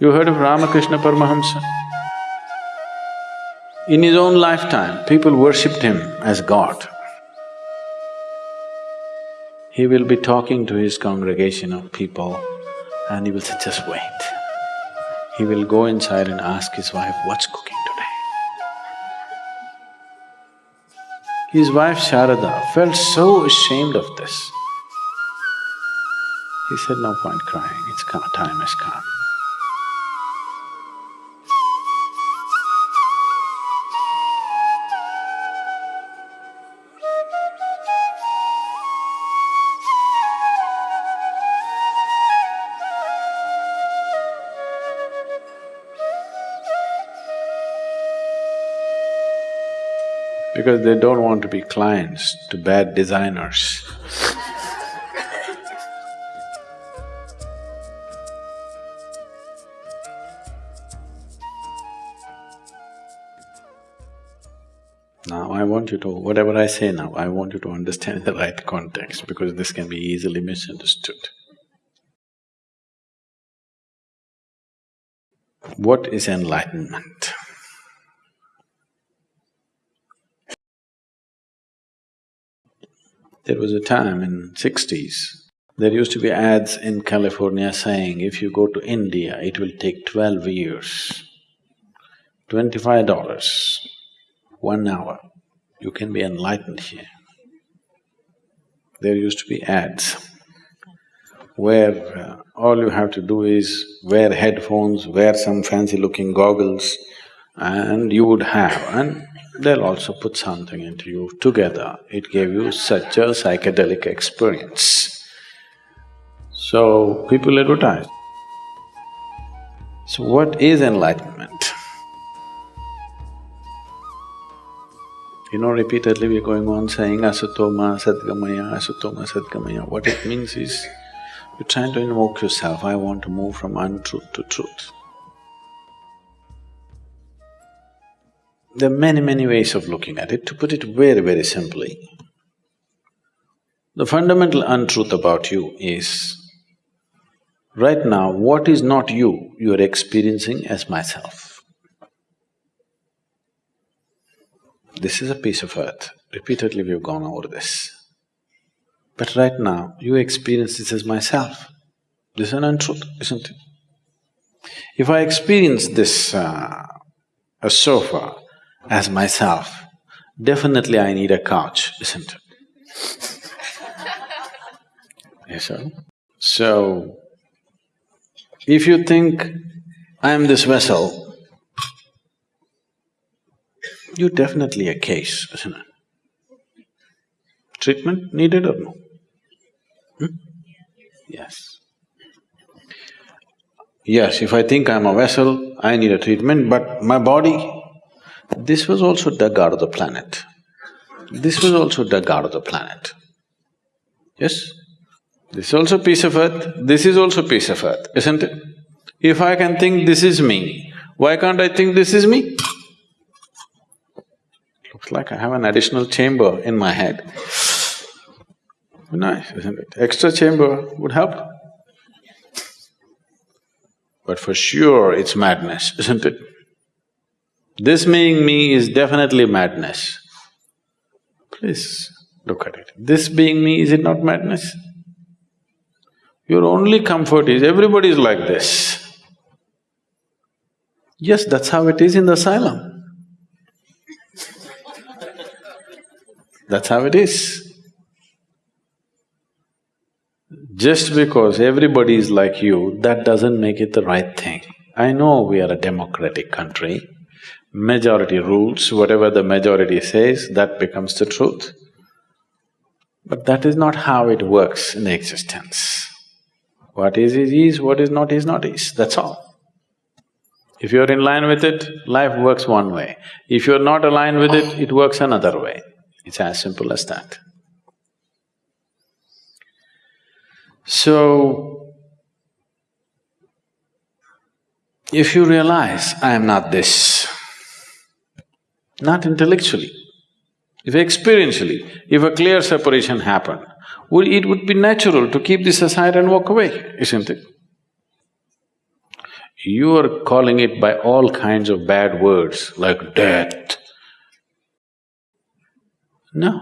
You heard of Ramakrishna Paramahamsa? In his own lifetime, people worshipped him as God. He will be talking to his congregation of people and he will say, just wait. He will go inside and ask his wife, what's cooking today? His wife Sharada felt so ashamed of this. He said, no point crying, it's time has come. Because they don't want to be clients to bad designers. Now I want you to… whatever I say now, I want you to understand the right context because this can be easily misunderstood. What is enlightenment? There was a time in sixties, there used to be ads in California saying, if you go to India, it will take twelve years, twenty-five dollars, one hour, you can be enlightened here. There used to be ads where uh, all you have to do is wear headphones, wear some fancy-looking goggles, and you would have… and they'll also put something into you together. It gave you such a psychedelic experience. So, people advertise. So what is enlightenment? You know, repeatedly we're going on saying asatoma, sadgamaya, asatoma, sadgamaya. What it means is, you're trying to invoke yourself, I want to move from untruth to truth. There are many, many ways of looking at it. To put it very, very simply, the fundamental untruth about you is, right now, what is not you, you are experiencing as myself. This is a piece of earth. Repeatedly we've gone over this. But right now, you experience this as myself. This is an untruth, isn't it? If I experience this, uh, a sofa, as myself, definitely I need a couch, isn't it? yes, sir? So, if you think, I am this vessel, you're definitely a case, isn't it? Treatment needed or no? Hmm? Yes. Yes, if I think I'm a vessel, I need a treatment, but my body, this was also dug out of the planet. This was also dug out of the planet. Yes? This is also piece of earth, this is also piece of earth, isn't it? If I can think this is me, why can't I think this is me? Looks like I have an additional chamber in my head. Nice, isn't it? Extra chamber would help. But for sure it's madness, isn't it? This being me is definitely madness. Please look at it. This being me, is it not madness? Your only comfort is everybody is like this. Yes, that's how it is in the asylum. That's how it is. Just because everybody is like you, that doesn't make it the right thing. I know we are a democratic country, majority rules, whatever the majority says, that becomes the truth. But that is not how it works in existence. What is is is, what is not is not is, that's all. If you're in line with it, life works one way. If you're not aligned with it, it works another way. It's as simple as that. So, if you realize, I am not this, not intellectually. If experientially, if a clear separation happened, it would be natural to keep this aside and walk away, isn't it? You are calling it by all kinds of bad words like death. No.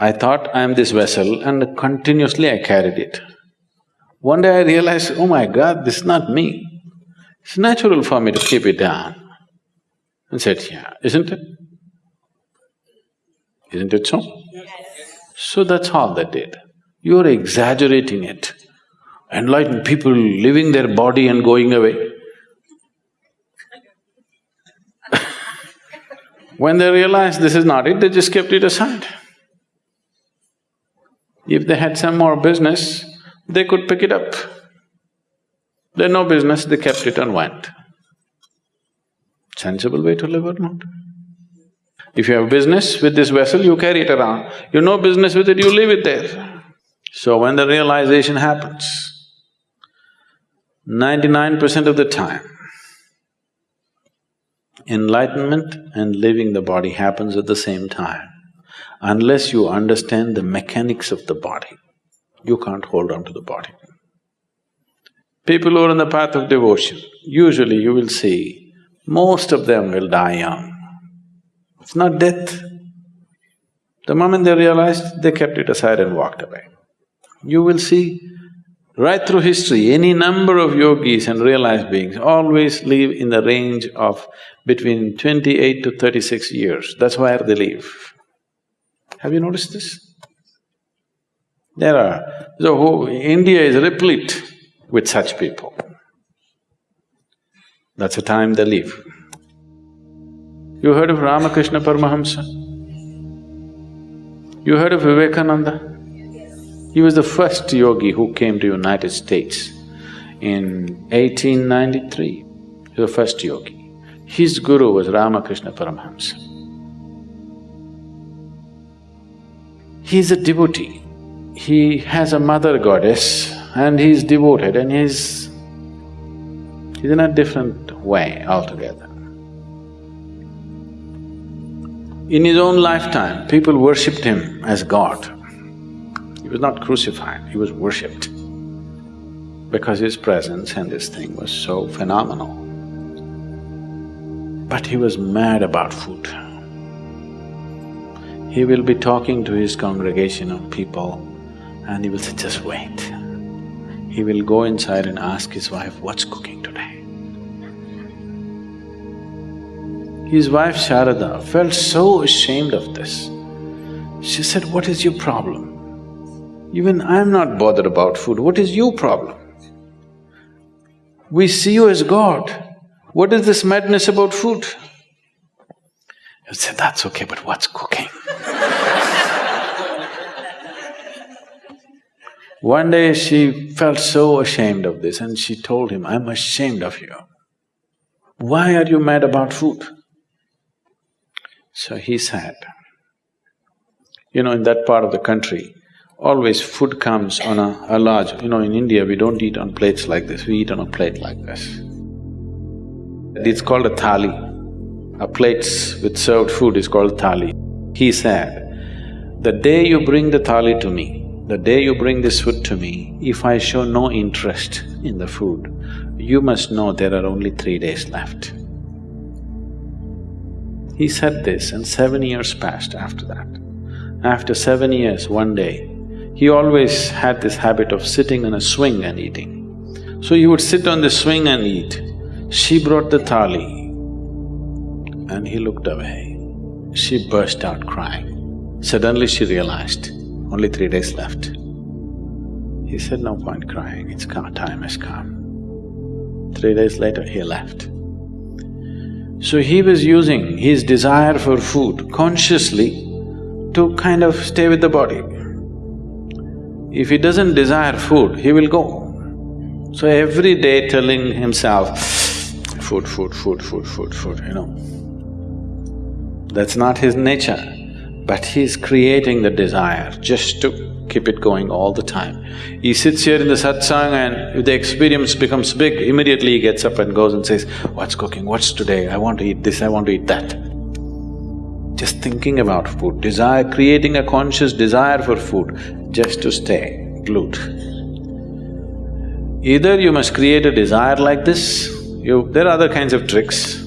I thought I am this vessel and continuously I carried it. One day I realized, oh my god, this is not me. It's natural for me to keep it down. And said, yeah, isn't it? Isn't it so? Yes. So that's all they did. You're exaggerating it. Enlightened people leaving their body and going away. when they realized this is not it, they just kept it aside. If they had some more business, they could pick it up. They no business, they kept it and went. Sensible way to live or not? If you have business with this vessel, you carry it around. You no business with it, you leave it there. So when the realization happens, ninety-nine percent of the time, enlightenment and leaving the body happens at the same time. Unless you understand the mechanics of the body, you can't hold on to the body. People who are on the path of devotion, usually you will see, most of them will die young. It's not death. The moment they realized, they kept it aside and walked away. You will see right through history, any number of yogis and realized beings always live in the range of between twenty-eight to thirty-six years. That's where they live. Have you noticed this? There are… so India is replete with such people. That's the time they leave. You heard of Ramakrishna Paramahamsa? You heard of Vivekananda? He was the first yogi who came to United States in 1893. He was the first yogi. His guru was Ramakrishna Paramahamsa. He is a devotee. He has a mother goddess and he's devoted and he's… he's in a different way altogether. In his own lifetime, people worshipped him as God. He was not crucified, he was worshipped because his presence and this thing was so phenomenal. But he was mad about food. He will be talking to his congregation of people and he will say, just wait. He will go inside and ask his wife, what's cooking today? His wife Sharada felt so ashamed of this. She said, what is your problem? Even I'm not bothered about food, what is your problem? We see you as God, what is this madness about food? I said, that's okay, but what's cooking? One day she felt so ashamed of this and she told him, I'm ashamed of you. Why are you mad about food? So he said, you know, in that part of the country, always food comes on a, a large… you know, in India we don't eat on plates like this, we eat on a plate like this. It's called a thali. A plates with served food is called thali. He said, the day you bring the thali to me, the day you bring this food to me, if I show no interest in the food, you must know there are only three days left. He said this and seven years passed after that. After seven years, one day, he always had this habit of sitting on a swing and eating. So he would sit on the swing and eat. She brought the thali and he looked away. She burst out crying. Suddenly she realized, only three days left. He said, no point crying, it's come, time has come. Three days later, he left. So he was using his desire for food consciously to kind of stay with the body. If he doesn't desire food, he will go. So every day telling himself, food, food, food, food, food, food, you know. That's not his nature but he's creating the desire just to keep it going all the time. He sits here in the satsang and if the experience becomes big, immediately he gets up and goes and says, what's cooking, what's today, I want to eat this, I want to eat that. Just thinking about food, desire… creating a conscious desire for food just to stay glued. Either you must create a desire like this, you… there are other kinds of tricks,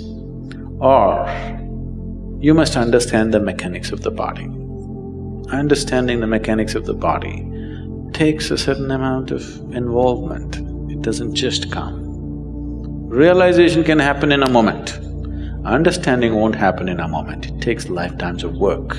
or you must understand the mechanics of the body. Understanding the mechanics of the body takes a certain amount of involvement, it doesn't just come. Realization can happen in a moment, understanding won't happen in a moment, it takes lifetimes of work.